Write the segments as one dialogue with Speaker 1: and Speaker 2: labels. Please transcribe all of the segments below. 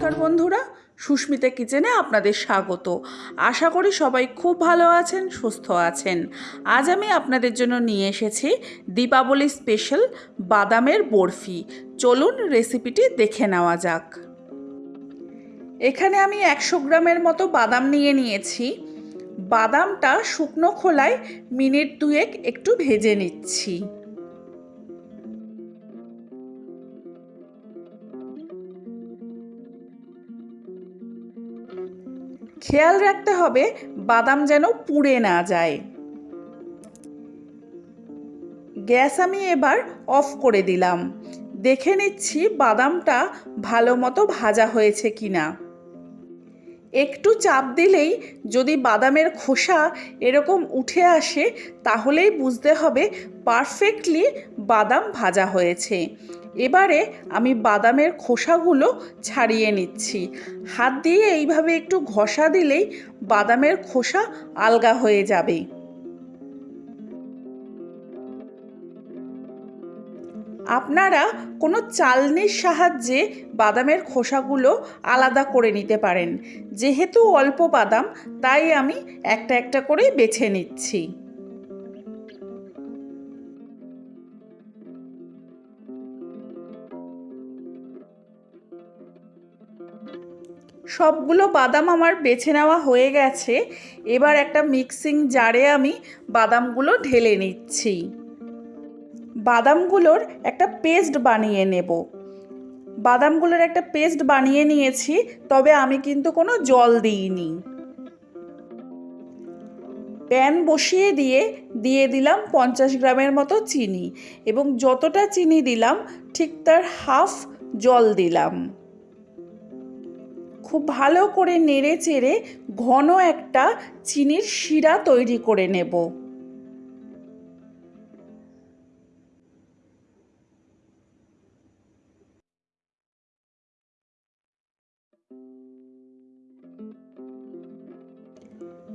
Speaker 1: নমস্কার বন্ধুরা, সুস্মিতা কিচেনে আপনাদের স্বাগত। আশা করি সবাই খুব ভালো আছেন, সুস্থ আছেন। আজ আমি আপনাদের জন্য নিয়ে এসেছি দীপাবলি স্পেশাল বাদামের বরফি। চলুন রেসিপিটি দেখে নেওয়া যাক। এখানে আমি একশো গ্রামের মতো বাদাম নিয়ে নিয়েছি। বাদামটা শুকনো খোলায় মিনিট দুয়েক একটু ভেজে নিচ্ছি। খেয়াল রাখতে হবে বাদাম যেন পুড়ে না যায়। গ্যাস আমি এবার অফ করে দিলাম। দেখে নিচ্ছি বাদামটা ভালো মতো ভাজা হয়েছে কিনা। একটু চাপ দিলেই যদি বাদামের খোসা এরকম উঠে আসে, তাহলেই বুঝতে হবে পারফেক্টলি বাদাম ভাজা হয়েছে। এবারে আমি বাদামের খোসাগুলো ছাড়িয়ে নিচ্ছি। হাত দিয়ে এইভাবে একটু ঘষা দিলেই বাদামের খোসা আলগা হয়ে যাবে। আপনারা কোনো চালনির সাহায্যে বাদামের খোসাগুলো আলাদা করে নিতে পারেন। যেহেতু অল্প বাদাম, তাই আমি একটা একটা করে বেছে নিচ্ছি। সবগুলো বাদাম আমার বেছে নেওয়া হয়ে গেছে। এবার একটা মিক্সিং জারে আমি বাদামগুলো ঢেলে নিচ্ছি। বাদামগুলোর একটা পেস্ট বানিয়ে নেব। বাদামগুলোর একটা পেস্ট বানিয়ে নিয়েছি, তবে আমি কিন্তু কোনো জল দিইনি। প্যান বসিয়ে দিয়ে দিয়ে দিলাম পঞ্চাশ গ্রামের মতো চিনি, এবং যতটা চিনি দিলাম, ঠিক তার হাফ জল দিলাম। খুব ভালো করে নেড়ে চেড়ে ঘন একটা চিনির শিরা তৈরি করে নেব।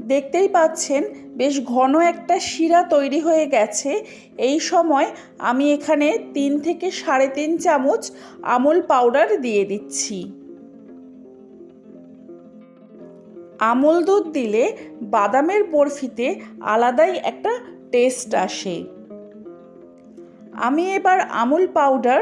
Speaker 1: দেখতেই পাচ্ছেন বেশ ঘন একটা শিরা তৈরি হয়ে গেছে। এই সময় আমি এখানে তিন থেকে সাড়ে তিন চামচ আমুল পাউডার দিয়ে দিচ্ছি। আমল দুধ দিলে বাদামের বরফিতে আলাদাই একটা টেস্ট আসে। আমি এবার আমুল পাউডার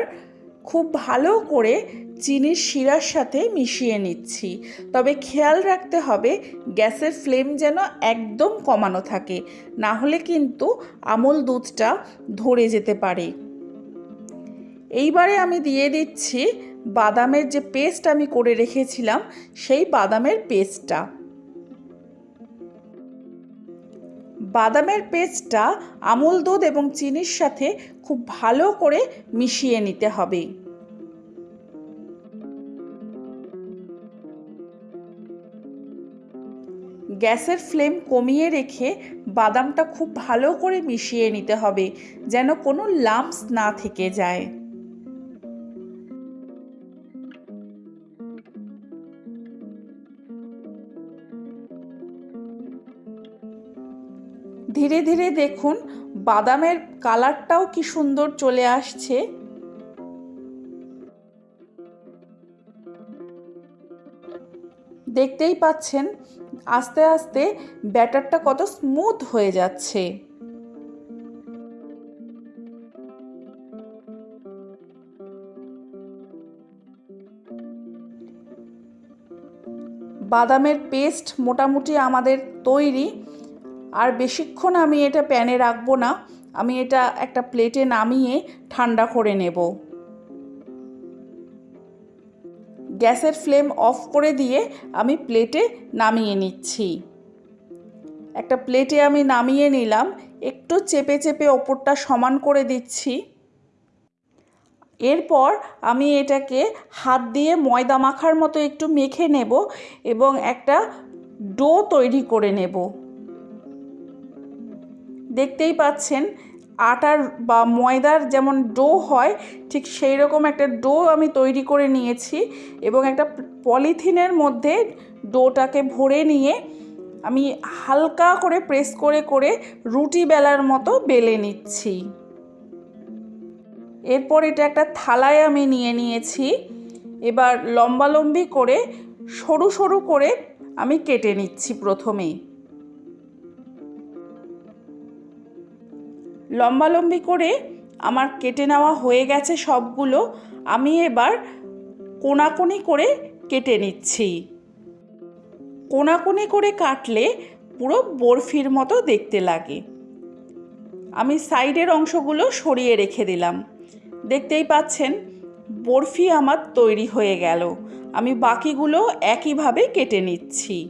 Speaker 1: খুব ভালো করে চিনির শিরার সাথে মিশিয়ে নিচ্ছি। তবে খেয়াল রাখতে হবে, গ্যাসের ফ্লেম যেন একদম কমানো থাকে, না হলে কিন্তু আমল দুধটা ধরে যেতে পারে। এইবারে আমি দিয়ে দিচ্ছি বাদামের যে পেস্ট আমি করে রেখেছিলাম, সেই বাদামের পেস্টটা। বাদামের পেস্টটা আমুল দুধ এবং চিনির সাথে খুব ভালো করে মিশিয়ে নিতে হবে। গ্যাসের ফ্লেম কমিয়ে রেখে বাদামটা খুব ভালো করে মিশিয়ে নিতে হবে, যেন কোনো লাম্পস না থেকে যায়। ধীরে ধীরে দেখুন, বাদামের কালারটাও কি সুন্দর চলে আসছে। দেখতেই পাচ্ছেন, আস্তে আস্তে ব্যাটারটা কত স্মুথ হয়ে যাচ্ছে। বাদামের পেস্ট মোটামুটি আমাদের তৈরি। আর বেশিক্ষণ আমি এটা প্যানে রাখব না, আমি এটা একটা প্লেটে নামিয়ে ঠান্ডা করে নেব। গ্যাসের ফ্লেম অফ করে দিয়ে আমি প্লেটে নামিয়ে নিচ্ছি। একটা প্লেটে আমি নামিয়ে নিলাম, একটু চেপে চেপে ওপরটা সমান করে দিচ্ছি। এরপর আমি এটাকে হাত দিয়ে ময়দা মাখার মতো একটু মেখে নেব এবং একটা ডো তৈরি করে নেব। দেখতেই পাচ্ছেন, আটার বা ময়দার যেমন ডো হয়, ঠিক সেই রকম একটা ডো আমি তৈরি করে নিয়েছি এবং একটা পলিথিনের মধ্যে ডোটাকে ভরে নিয়ে আমি হালকা করে প্রেস করে করে রুটি বেলার মতো বেলে নিচ্ছি। এরপর এটা একটা থালায় আমি নিয়ে নিয়েছি, এবার লম্বালম্বি করে সরু সরু করে আমি কেটে নিচ্ছি প্রথমেই। লম্বালম্বি করে আমার কেটে নেওয়া হয়ে গেছে সবগুলো, আমি এবার কোনাকুনি করে কেটে নিচ্ছি। কোনাকুনি করে কাটলে পুরো বরফির মতো দেখতে লাগে। আমি সাইডের অংশগুলো সরিয়ে রেখে দিলাম। দেখতেই পাচ্ছেন, বরফি আমার তৈরি হয়ে গেল। আমি বাকিগুলো একইভাবে কেটে নিচ্ছি।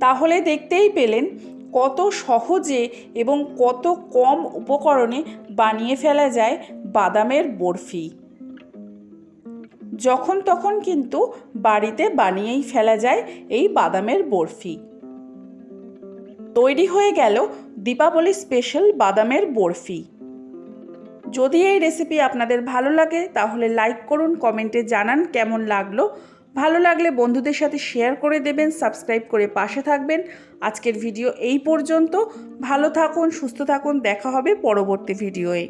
Speaker 1: তাহলে দেখতেই পেলেন কত সহজে এবং কত কম উপকরণে বানিয়ে ফেলা যায় বাদামের বরফি। যখন তখন কিন্তু বাড়িতে বানিয়েই ফেলা যায় এই বাদামের বরফি। তৈরি হয়ে গেল দীপাবলি স্পেশাল বাদামের বরফি। যদি এই রেসিপি আপনাদের ভালো লাগে তাহলে লাইক করুন, কমেন্টে জানান কেমন লাগল। ভালো লাগলে বন্ধুদের সাথে শেয়ার করে দেবেন সাবস্ক্রাইব করে পাশে থাকবেন। আজকের ভিডিও এই পর্যন্ত। ভালো থাকুন, সুস্থ থাকুন, দেখা হবে পরবর্তী ভিডিওয়ে